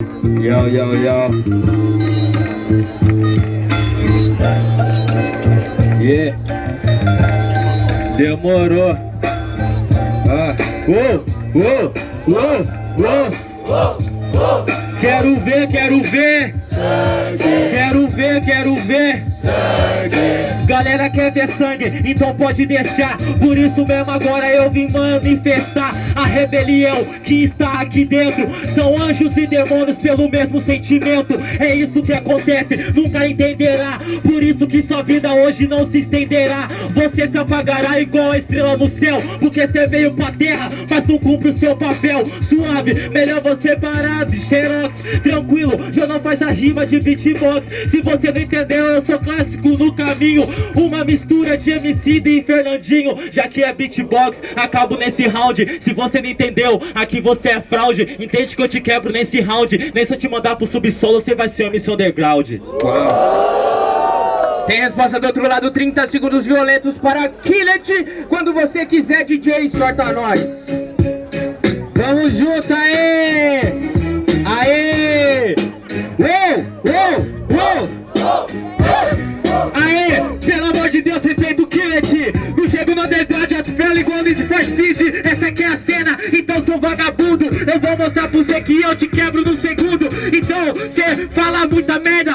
Yo, yo, yo. Yeah. Demorou. Ah. Uou, uou, uou, uou. Quero ver, quero ver. Quero ver, quero ver. Galera quer ver sangue, então pode deixar. Por isso mesmo agora eu vim manifestar A rebelião que está aqui dentro. São anjos e demônios pelo mesmo sentimento. É isso que acontece, nunca entenderá. Por isso que sua vida hoje não se estenderá Você se apagará igual a estrela no céu Porque você veio pra terra, mas não cumpre o seu papel. Suave, melhor você parar de xerox. Tranquilo, já não faz a rima de beatbox. Se você não entendeu, eu sou clássico no caminho. Uma mistura de MC e Fernandinho Já que é beatbox, acabo nesse round. Se você não entendeu, aqui você é fraude. Entende que eu te quebro nesse round? Nem se eu te mandar pro subsolo, você vai ser um MC Underground. Tem resposta do outro lado, 30 segundos violentos para Killet Quando você quiser, DJ, sorta nós Vamos junto, aê! Aê! Uou! Uou! Uou! Aê, pelo amor de Deus, respeita o Killet Não chego no underground, atropelo igual de First Speed Essa aqui é a cena, então sou vagabundo Eu vou mostrar pro você que eu te quebro no segundo Então, cê fala muita merda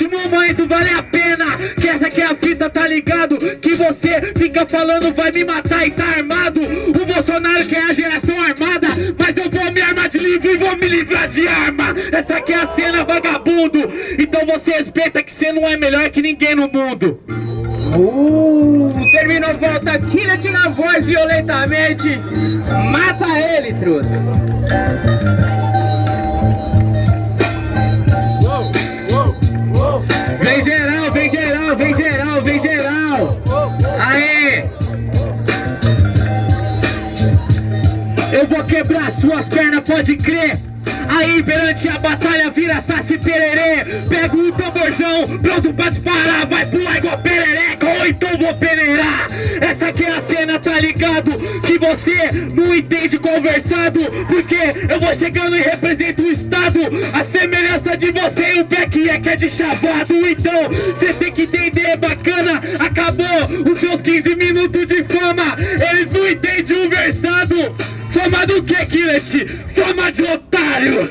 último momento, vale a pena Que essa aqui é a fita, tá ligado? Que você fica falando vai me matar e tá armado. O Bolsonaro que é a geração armada Mas eu vou me armar de livro e vou me livrar de arma. Essa aqui é a cena, vagabundo. Então você respeita que você não é melhor que ninguém no mundo. Uh, terminou, volta Killet na voz violentamente. Mata ele, truta Eu vou quebrar suas pernas, pode crer. Aí perante a batalha vira saci pererê. Pego o tamborzão, pronto pra disparar Vai pular igual perereca ou então vou peneirar. Essa aqui é a cena, tá ligado? Que você não entende conversado Porque eu vou chegando e represento o estado. A semelhança de você e o Beck é que é de chavado. Então, você tem que entender, bacana. Acabou os seus 15 minutos de fama. Eles não entendem o versado Fama do que, Killet? Fama de otário!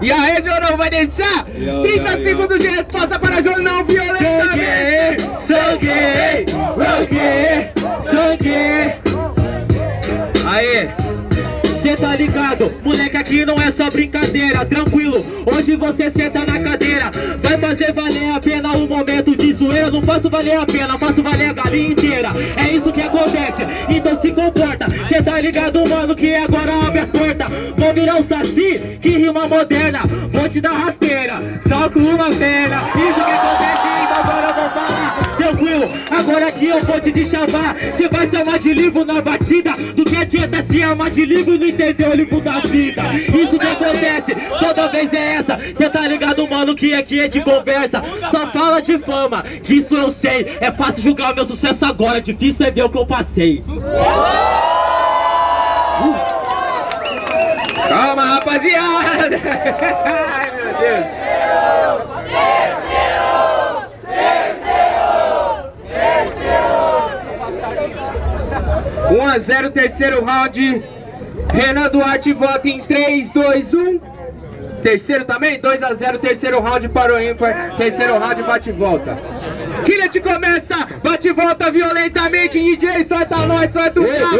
e aí, Jorão, vai deixar? 30 segundos de resposta para Jornal violentamente! Sangue, sangue, sangue Aê Cê tá ligado, moleque aqui não é só brincadeira Tranquilo, hoje você senta na cadeira Vai fazer valer a pena o momento de zoeira Não faço valer a pena, faço valer a galinha inteira É isso se comporta. Cê tá ligado, mano, que agora abre as portas Vou virar o saci, que rima moderna. Vou te dar rasteira, só com uma perna. Isso que acontece, Tranquilo, agora aqui eu vou te deschambar Cê vai se amar de livro na batida. Do que adianta se amar de livro não entender o livro da vida? Isso que acontece, toda vez é essa. Cê tá ligado, mano, que aqui é de conversa. Só fala de fama, disso eu sei. É fácil julgar meu sucesso agora, difícil é ver o que eu passei. Calma, rapaziada! Ai, meu Deus! 1 a 0 terceiro round. Renan Duarte vota em 3, 2, 1. Terceiro também, 2 a 0 terceiro round para o ímpar. Terceiro round, bate e volta. Killet começa, bate e volta violentamente. DJ, solta nós, solta o carro.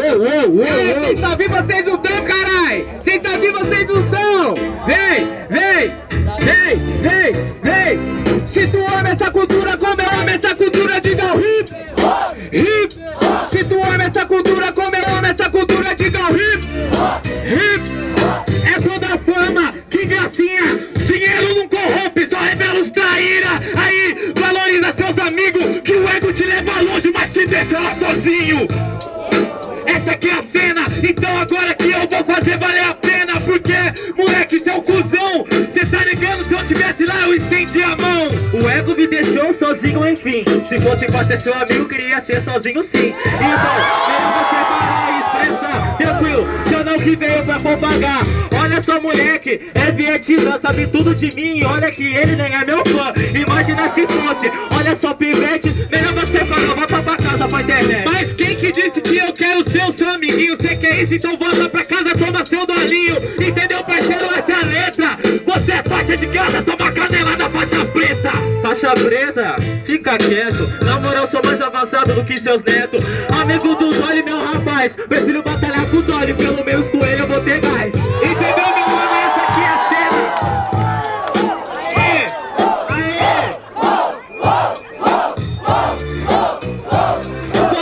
Vocês estão vivos, vocês não estão, carai. Vocês estão vivos, vocês não estão. Vem, vem, vem, vem, vem. Te leva longe, mas te deixa lá sozinho. Essa aqui é a cena, então agora que eu vou fazer valer a pena Porque, moleque, cê é cuzão Cê tá ligando, se eu tivesse lá, eu estendi a mão. O ego me deixou sozinho, enfim. Se fosse pra ser seu amigo, queria ser sozinho sim. Então, melhor você parar e expressar. Tranquilo, não que veio pra propagar. Olha só, moleque, é Vietnã, sabe tudo de mim. Olha que ele nem é meu fã. Imagina se fosse. Olha só, pivete, melhor volta pra internet. Mas quem que disse que eu quero ser o seu amiguinho? Você quer isso? Então volta pra casa, toma seu dolinho. Entendeu, parceiro? Essa é a letra. Você é faixa de casa, toma canela da faixa preta. Faixa preta? Fica quieto. Na moral, sou mais avançado do que seus netos. Amigo do Dolly, meu rapaz. Prefiro batalhar com o Dolly, pelo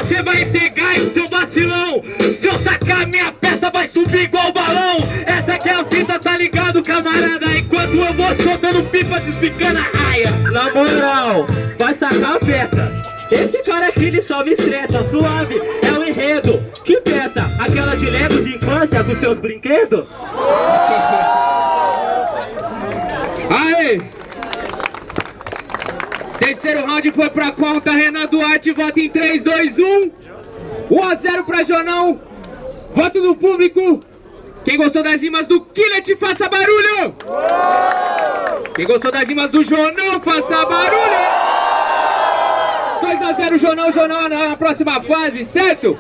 Você vai ter gás, seu vacilão. Se eu sacar minha peça vai subir igual balão. Essa aqui é a fita, tá ligado, camarada? Enquanto eu vou soltando pipa, despicando a raia. Na moral, vai sacar a peça. Esse cara aqui, ele só me estressa Suave, é o enredo. Que peça? Aquela de Lego de infância com seus brinquedos? Aê! Terceiro round foi pra conta, Renan Duarte, vota em 3, 2, 1. 1 a 0 pra Jonão. Voto do público. Quem gostou das rimas do Killet, faça barulho! Quem gostou das rimas do Jonão, faça barulho! 2 a 0 Jonão, Jonão na próxima fase, certo?